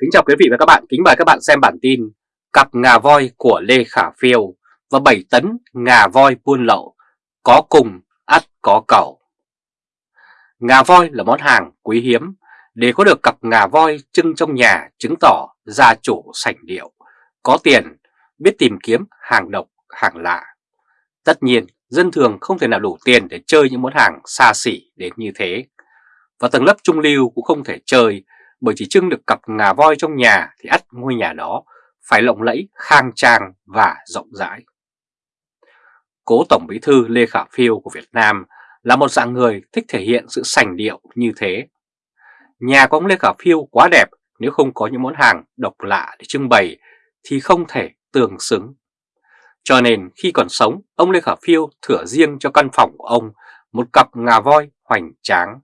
Kính chào quý vị và các bạn, kính mời các bạn xem bản tin Cặp ngà voi của Lê Khả Phiêu và 7 tấn ngà voi buôn lậu Có cùng, ắt có cầu. Ngà voi là món hàng quý hiếm. Để có được cặp ngà voi trưng trong nhà chứng tỏ gia chủ sảnh điệu Có tiền, biết tìm kiếm hàng độc, hàng lạ. Tất nhiên, dân thường không thể nào đủ tiền để chơi những món hàng xa xỉ đến như thế. Và tầng lớp trung lưu cũng không thể chơi bởi chỉ trưng được cặp ngà voi trong nhà thì ắt ngôi nhà đó phải lộng lẫy, khang trang và rộng rãi. Cố Tổng Bí thư Lê Khả Phiêu của Việt Nam là một dạng người thích thể hiện sự sành điệu như thế. Nhà của ông Lê Khả Phiêu quá đẹp nếu không có những món hàng độc lạ để trưng bày thì không thể tương xứng. Cho nên khi còn sống, ông Lê Khả Phiêu thửa riêng cho căn phòng của ông một cặp ngà voi hoành tráng.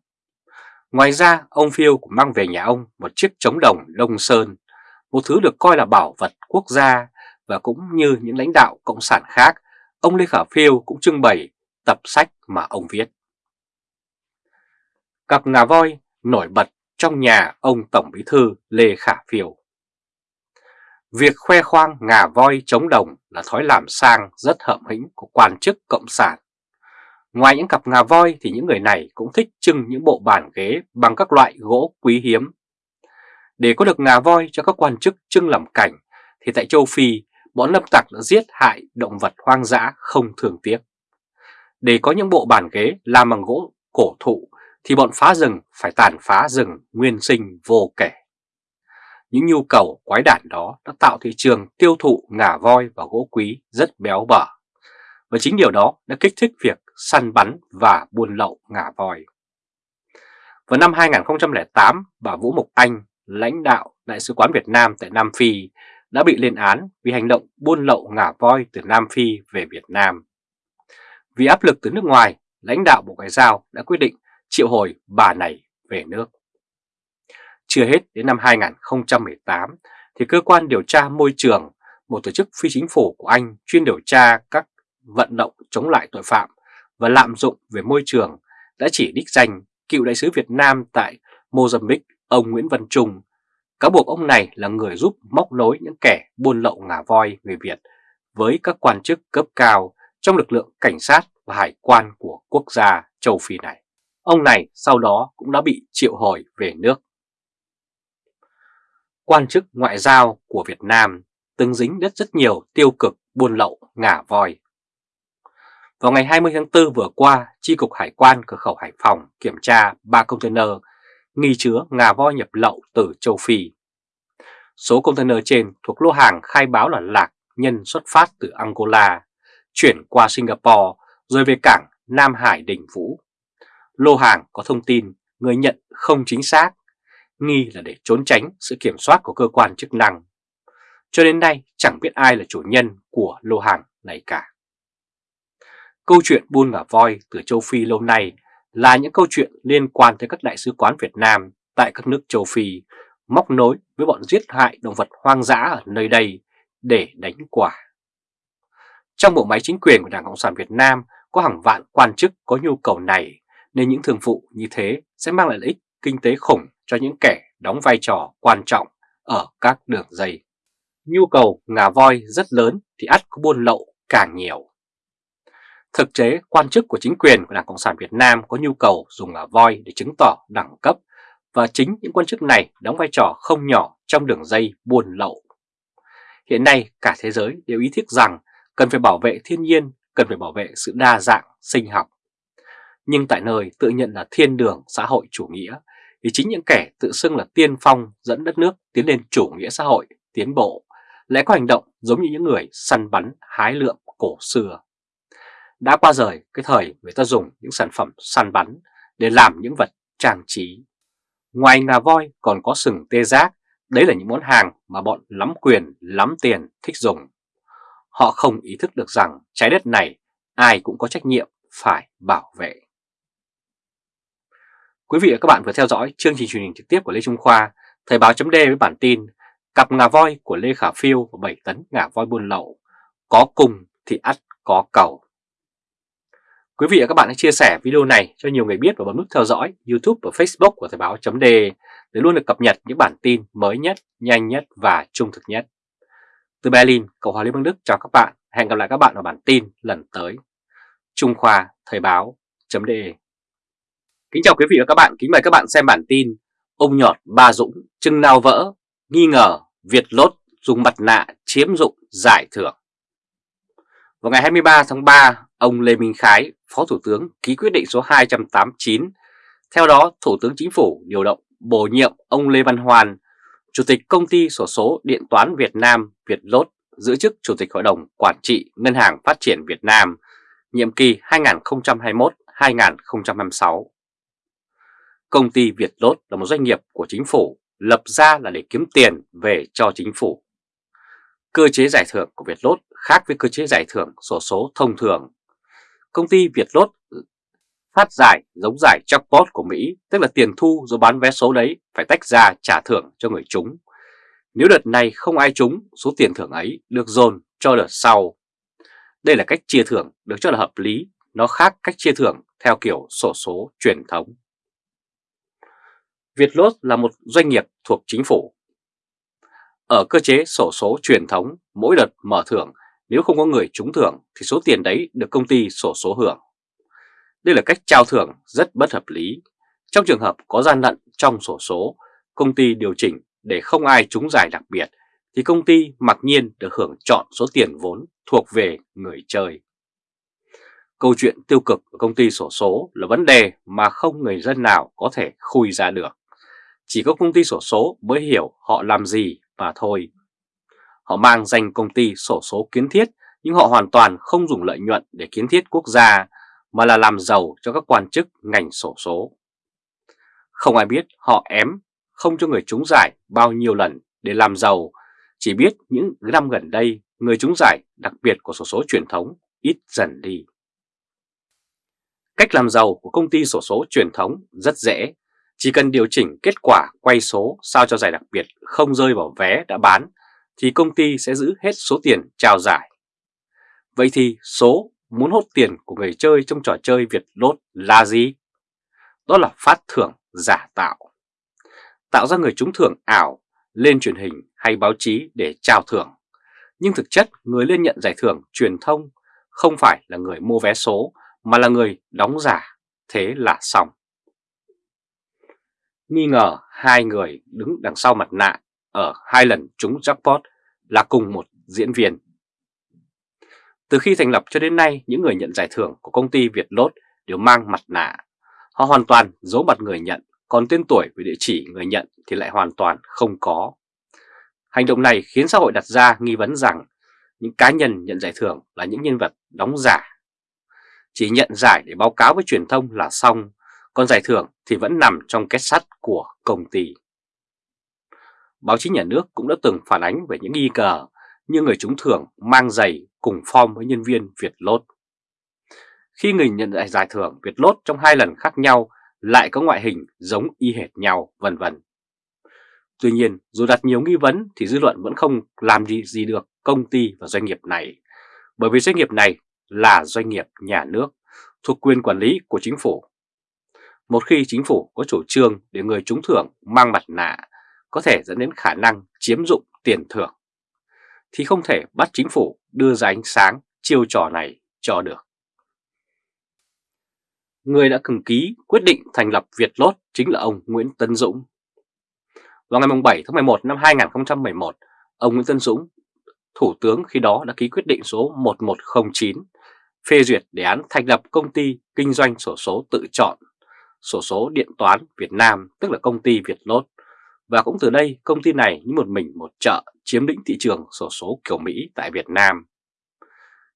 Ngoài ra, ông Phiêu cũng mang về nhà ông một chiếc trống đồng Đông Sơn, một thứ được coi là bảo vật quốc gia và cũng như những lãnh đạo cộng sản khác, ông Lê Khả Phiêu cũng trưng bày tập sách mà ông viết. Cặp ngà voi nổi bật trong nhà ông Tổng Bí thư Lê Khả Phiêu. Việc khoe khoang ngà voi chống đồng là thói làm sang rất hợm hĩnh của quan chức cộng sản Ngoài những cặp ngà voi thì những người này cũng thích trưng những bộ bàn ghế bằng các loại gỗ quý hiếm. Để có được ngà voi cho các quan chức trưng làm cảnh, thì tại châu Phi, bọn lâm tặc đã giết hại động vật hoang dã không thường tiếc. Để có những bộ bàn ghế làm bằng gỗ cổ thụ, thì bọn phá rừng phải tàn phá rừng nguyên sinh vô kể. Những nhu cầu quái đản đó đã tạo thị trường tiêu thụ ngà voi và gỗ quý rất béo bở. Và chính điều đó đã kích thích việc săn bắn và buôn lậu ngà voi. Vào năm 2008, bà Vũ Mộc Anh, lãnh đạo Đại sứ quán Việt Nam tại Nam Phi, đã bị lên án vì hành động buôn lậu ngà voi từ Nam Phi về Việt Nam. Vì áp lực từ nước ngoài, lãnh đạo Bộ Ngoại giao đã quyết định triệu hồi bà này về nước. Chưa hết đến năm 2018 thì cơ quan điều tra môi trường, một tổ chức phi chính phủ của Anh chuyên điều tra các vận động chống lại tội phạm và lạm dụng về môi trường đã chỉ đích danh cựu đại sứ Việt Nam tại Mozambique ông Nguyễn Văn Trung, cáo buộc ông này là người giúp móc nối những kẻ buôn lậu ngà voi người Việt với các quan chức cấp cao trong lực lượng cảnh sát và hải quan của quốc gia châu Phi này. Ông này sau đó cũng đã bị triệu hồi về nước. Quan chức ngoại giao của Việt Nam từng dính rất rất nhiều tiêu cực buôn lậu ngà voi. Vào ngày 20 tháng 4 vừa qua, Chi cục Hải quan cửa khẩu Hải Phòng kiểm tra 3 container nghi chứa ngà voi nhập lậu từ châu Phi. Số container trên thuộc lô hàng khai báo là lạc nhân xuất phát từ Angola, chuyển qua Singapore rồi về cảng Nam Hải Đình Vũ. Lô hàng có thông tin người nhận không chính xác, nghi là để trốn tránh sự kiểm soát của cơ quan chức năng. Cho đến nay chẳng biết ai là chủ nhân của lô hàng này cả. Câu chuyện buôn ngà voi từ châu Phi lâu nay là những câu chuyện liên quan tới các đại sứ quán Việt Nam tại các nước châu Phi, móc nối với bọn giết hại động vật hoang dã ở nơi đây để đánh quả. Trong bộ máy chính quyền của Đảng Cộng sản Việt Nam có hàng vạn quan chức có nhu cầu này, nên những thường vụ như thế sẽ mang lại lợi ích kinh tế khủng cho những kẻ đóng vai trò quan trọng ở các đường dây. Nhu cầu ngà voi rất lớn thì ắt có buôn lậu càng nhiều. Thực chế, quan chức của chính quyền của Đảng Cộng sản Việt Nam có nhu cầu dùng ngà voi để chứng tỏ đẳng cấp và chính những quan chức này đóng vai trò không nhỏ trong đường dây buôn lậu. Hiện nay cả thế giới đều ý thức rằng cần phải bảo vệ thiên nhiên, cần phải bảo vệ sự đa dạng sinh học. Nhưng tại nơi tự nhận là thiên đường xã hội chủ nghĩa thì chính những kẻ tự xưng là tiên phong dẫn đất nước tiến lên chủ nghĩa xã hội, tiến bộ lại có hành động giống như những người săn bắn hái lượm cổ xưa. Đã qua rời cái thời người ta dùng những sản phẩm săn bắn để làm những vật trang trí. Ngoài ngà voi còn có sừng tê giác, đấy là những món hàng mà bọn lắm quyền, lắm tiền thích dùng. Họ không ý thức được rằng trái đất này ai cũng có trách nhiệm phải bảo vệ. Quý vị và các bạn vừa theo dõi chương trình truyền hình trực tiếp của Lê Trung Khoa, Thời báo chấm với bản tin Cặp ngà voi của Lê Khả Phiêu và 7 tấn ngà voi buôn lậu, có cùng thì ắt có cầu. Quý vị và các bạn hãy chia sẻ video này cho nhiều người biết và bấm nút theo dõi YouTube và Facebook của Thời báo .de để luôn được cập nhật những bản tin mới nhất, nhanh nhất và trung thực nhất. Từ Berlin, Cộng hòa Liên bang Đức chào các bạn. Hẹn gặp lại các bạn ở bản tin lần tới. Trung Khoa Thời báo.de Kính chào quý vị và các bạn, kính mời các bạn xem bản tin Ông nhọt ba Dũng, chưng nào vỡ, nghi ngờ Việt Lốt dùng mặt nạ chiếm dụng giải thưởng. Vào ngày 23 tháng 3, ông Lê Minh Khái, Phó Thủ tướng ký quyết định số 289. Theo đó, Thủ tướng Chính phủ điều động bổ nhiệm ông Lê Văn Hoàn, Chủ tịch Công ty Sổ số Điện toán Việt Nam Việt Lốt giữ chức Chủ tịch Hội đồng Quản trị Ngân hàng Phát triển Việt Nam, nhiệm kỳ 2021-2026. Công ty Việt Lốt là một doanh nghiệp của chính phủ, lập ra là để kiếm tiền về cho chính phủ. Cơ chế giải thưởng của Việt Lốt khác với cơ chế giải thưởng sổ số thông thường. Công ty Việt Lốt phát giải giống giải jackpot của Mỹ, tức là tiền thu do bán vé số đấy phải tách ra trả thưởng cho người trúng. Nếu đợt này không ai trúng, số tiền thưởng ấy được dồn cho đợt sau. Đây là cách chia thưởng được cho là hợp lý, nó khác cách chia thưởng theo kiểu sổ số truyền thống. Vietlott là một doanh nghiệp thuộc chính phủ. Ở cơ chế sổ số truyền thống, mỗi đợt mở thưởng nếu không có người trúng thưởng thì số tiền đấy được công ty sổ số hưởng. Đây là cách trao thưởng rất bất hợp lý. Trong trường hợp có gian lận trong sổ số, công ty điều chỉnh để không ai trúng giải đặc biệt thì công ty mặc nhiên được hưởng chọn số tiền vốn thuộc về người chơi. Câu chuyện tiêu cực của công ty sổ số là vấn đề mà không người dân nào có thể khui ra được. Chỉ có công ty sổ số mới hiểu họ làm gì mà thôi. Họ mang danh công ty sổ số kiến thiết nhưng họ hoàn toàn không dùng lợi nhuận để kiến thiết quốc gia mà là làm giàu cho các quan chức ngành sổ số. Không ai biết họ ém không cho người trúng giải bao nhiêu lần để làm giàu, chỉ biết những năm gần đây người trúng giải đặc biệt của sổ số truyền thống ít dần đi. Cách làm giàu của công ty sổ số truyền thống rất dễ, chỉ cần điều chỉnh kết quả quay số sao cho giải đặc biệt không rơi vào vé đã bán, thì công ty sẽ giữ hết số tiền trao giải. Vậy thì số muốn hốt tiền của người chơi trong trò chơi Việt Lốt là gì? Đó là phát thưởng giả tạo. Tạo ra người trúng thưởng ảo, lên truyền hình hay báo chí để trao thưởng. Nhưng thực chất, người lên nhận giải thưởng truyền thông không phải là người mua vé số, mà là người đóng giả. Thế là xong. Nghi ngờ hai người đứng đằng sau mặt nạ ở hai lần trúng jackpot là cùng một diễn viên. Từ khi thành lập cho đến nay, những người nhận giải thưởng của công ty Việt Lốt đều mang mặt nạ. Họ hoàn toàn giấu mặt người nhận, còn tên tuổi và địa chỉ người nhận thì lại hoàn toàn không có. Hành động này khiến xã hội đặt ra nghi vấn rằng những cá nhân nhận giải thưởng là những nhân vật đóng giả. Chỉ nhận giải để báo cáo với truyền thông là xong, còn giải thưởng thì vẫn nằm trong kết sắt của công ty. Báo chí nhà nước cũng đã từng phản ánh về những nghi cờ như người trúng thưởng mang giày cùng form với nhân viên Việt Lốt. Khi người nhận lại giải thưởng Việt Lốt trong hai lần khác nhau lại có ngoại hình giống y hệt nhau vân vân. Tuy nhiên, dù đặt nhiều nghi vấn thì dư luận vẫn không làm gì, gì được công ty và doanh nghiệp này, bởi vì doanh nghiệp này là doanh nghiệp nhà nước, thuộc quyền quản lý của chính phủ. Một khi chính phủ có chủ trương để người trúng thưởng mang mặt nạ có thể dẫn đến khả năng chiếm dụng tiền thưởng, thì không thể bắt chính phủ đưa ra ánh sáng chiêu trò này cho được. Người đã cừng ký quyết định thành lập Việt Lốt chính là ông Nguyễn Tân Dũng. Vào ngày 7 tháng 11 năm 2011, ông Nguyễn Tân Dũng, Thủ tướng khi đó đã ký quyết định số 1109 phê duyệt đề án thành lập công ty kinh doanh sổ số tự chọn, sổ số điện toán Việt Nam tức là công ty Việt Lốt. Và cũng từ đây công ty này như một mình một chợ chiếm lĩnh thị trường sổ số kiểu Mỹ tại Việt Nam.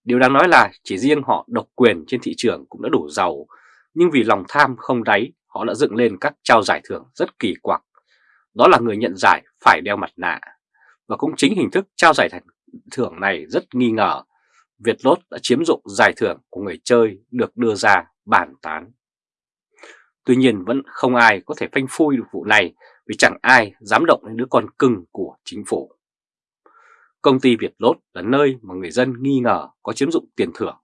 Điều đáng nói là chỉ riêng họ độc quyền trên thị trường cũng đã đủ giàu, nhưng vì lòng tham không đáy, họ đã dựng lên các trao giải thưởng rất kỳ quặc. Đó là người nhận giải phải đeo mặt nạ. Và cũng chính hình thức trao giải thưởng này rất nghi ngờ. Việt Lốt đã chiếm dụng giải thưởng của người chơi được đưa ra bàn tán. Tuy nhiên vẫn không ai có thể phanh phui được vụ này vì chẳng ai dám động đến đứa con cưng của chính phủ. Công ty Việt Lốt là nơi mà người dân nghi ngờ có chiếm dụng tiền thưởng.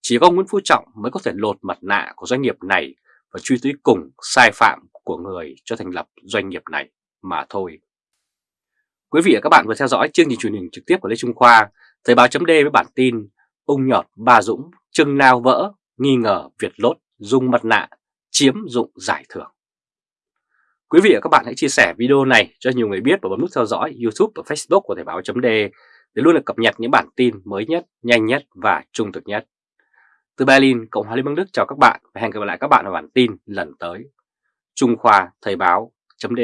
Chỉ có Nguyễn Phú Trọng mới có thể lột mặt nạ của doanh nghiệp này và truy tới cùng sai phạm của người cho thành lập doanh nghiệp này mà thôi. Quý vị và các bạn vừa theo dõi chương trình truyền hình trực tiếp của Lê Trung Khoa, Thời báo chấm với bản tin Ung nhọt Ba Dũng, Trưng nào vỡ, nghi ngờ Việt Lốt dung mặt nạ, chiếm dụng giải thưởng. Quý vị và các bạn hãy chia sẻ video này cho nhiều người biết và bấm nút theo dõi YouTube và Facebook của Thời báo .d để luôn được cập nhật những bản tin mới nhất, nhanh nhất và trung thực nhất. Từ Berlin, Cộng hòa Liên bang Đức chào các bạn và hẹn gặp lại các bạn ở bản tin lần tới. Trung Khoa Thời báo .d